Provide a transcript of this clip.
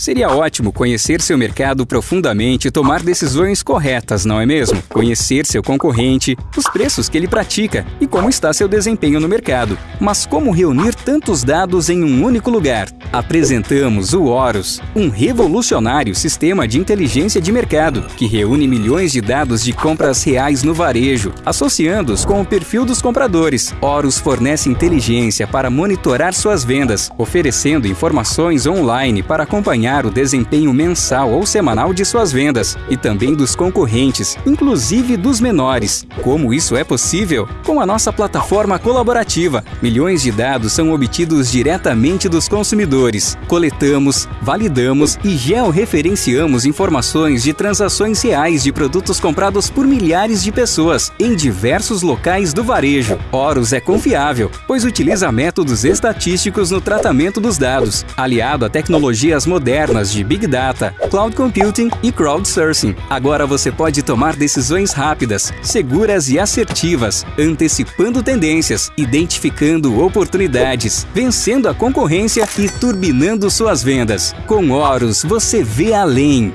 Seria ótimo conhecer seu mercado profundamente e tomar decisões corretas, não é mesmo? Conhecer seu concorrente, os preços que ele pratica e como está seu desempenho no mercado. Mas como reunir tantos dados em um único lugar? Apresentamos o Horus, um revolucionário sistema de inteligência de mercado que reúne milhões de dados de compras reais no varejo, associando-os com o perfil dos compradores. Horus fornece inteligência para monitorar suas vendas, oferecendo informações online para acompanhar o desempenho mensal ou semanal de suas vendas e também dos concorrentes, inclusive dos menores. Como isso é possível? Com a nossa plataforma colaborativa, milhões de dados são obtidos diretamente dos consumidores. Coletamos, validamos e georreferenciamos informações de transações reais de produtos comprados por milhares de pessoas em diversos locais do varejo. Horus é confiável, pois utiliza métodos estatísticos no tratamento dos dados, aliado a tecnologias modernas de Big Data, Cloud Computing e Crowdsourcing. Agora você pode tomar decisões rápidas, seguras e assertivas, antecipando tendências, identificando oportunidades, vencendo a concorrência e turbinando suas vendas. Com Horus, você vê além.